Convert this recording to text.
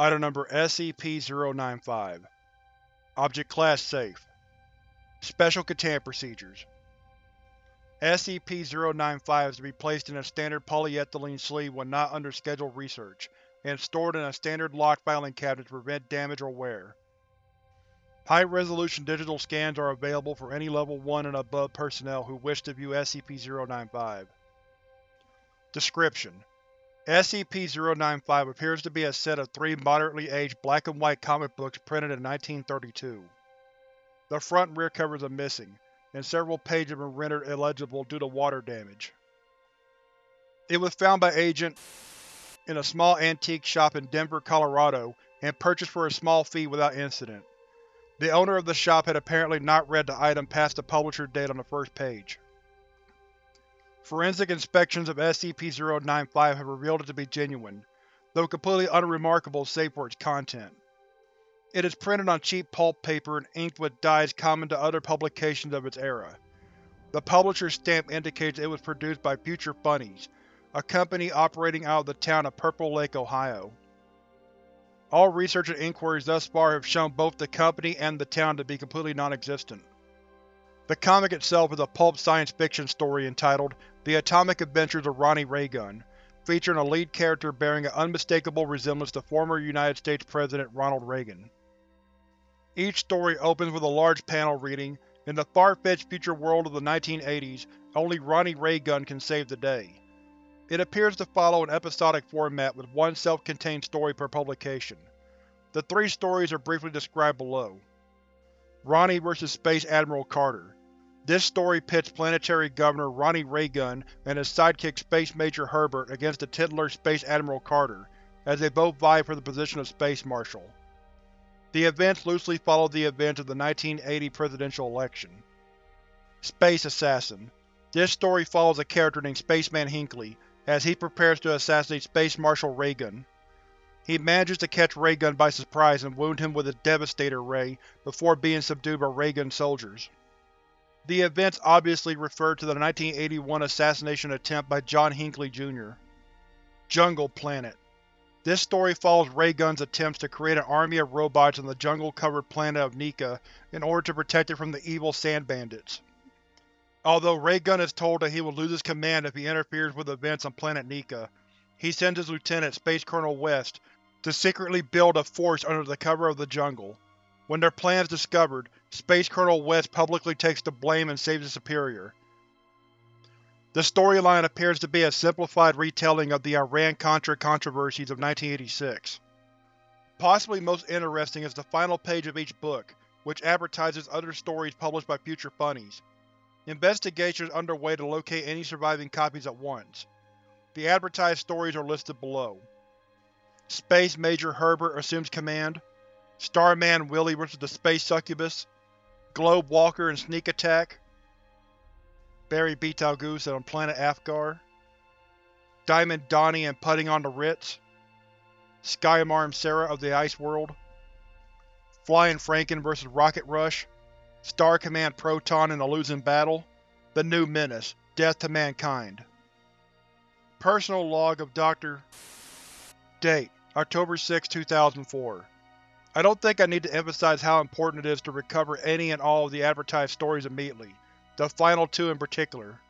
Item Number SCP-095 Object Class Safe Special Containment Procedures SCP-095 is to be placed in a standard polyethylene sleeve when not under scheduled research, and stored in a standard locked filing cabinet to prevent damage or wear. High-resolution digital scans are available for any Level 1 and above personnel who wish to view SCP-095. Description: SCP-095 appears to be a set of three moderately aged black-and-white comic books printed in 1932. The front and rear covers are missing, and several pages have been rendered illegible due to water damage. It was found by Agent in a small antique shop in Denver, Colorado, and purchased for a small fee without incident. The owner of the shop had apparently not read the item past the publisher date on the first page. Forensic inspections of SCP-095 have revealed it to be genuine, though completely unremarkable save for its content. It is printed on cheap pulp paper and inked with dyes common to other publications of its era. The publisher's stamp indicates it was produced by Future Funnies, a company operating out of the town of Purple Lake, Ohio. All research and inquiries thus far have shown both the company and the town to be completely non-existent. The comic itself is a pulp science fiction story entitled The Atomic Adventures of Ronnie Raygun, featuring a lead character bearing an unmistakable resemblance to former United States President Ronald Reagan. Each story opens with a large panel reading, In the far-fetched future world of the 1980s, only Ronnie Raygun can save the day. It appears to follow an episodic format with one self-contained story per publication. The three stories are briefly described below. Ronnie vs. Space Admiral Carter This story pits Planetary Governor Ronnie Raygun and his sidekick Space Major Herbert against the titular Space Admiral Carter, as they both vie for the position of Space Marshal. The events loosely follow the events of the 1980 presidential election. Space Assassin This story follows a character named Spaceman Hinckley, as he prepares to assassinate Space Marshal Raygun. He manages to catch Raygun by surprise and wound him with a Devastator ray before being subdued by Raygun's soldiers. The events obviously refer to the 1981 assassination attempt by John Hinckley, Jr. Jungle Planet this story follows Raygun's attempts to create an army of robots on the jungle-covered planet of Nika in order to protect it from the evil Sand Bandits. Although Raygun is told that he will lose his command if he interferes with events on planet Nika, he sends his lieutenant, Space Colonel West, to secretly build a force under the cover of the jungle. When their plan is discovered, Space Colonel West publicly takes the blame and saves his superior. The storyline appears to be a simplified retelling of the Iran-Contra controversies of 1986. Possibly most interesting is the final page of each book, which advertises other stories published by Future Funnies. Investigation is underway to locate any surviving copies at once. The advertised stories are listed below. Space Major Herbert assumes command, Starman Willie vs. the Space Succubus, Globe Walker and Sneak Attack, Barry Betelgeuse on planet Afgar, Diamond Donnie and Putting on the Ritz, Skymarm Sarah of the Ice World, Flying Franken vs. Rocket Rush, Star Command Proton in a losing battle, The New Menace, Death to Mankind. Personal Log of Dr. Date: October 6, 2004 I don't think I need to emphasize how important it is to recover any and all of the advertised stories immediately the final two in particular.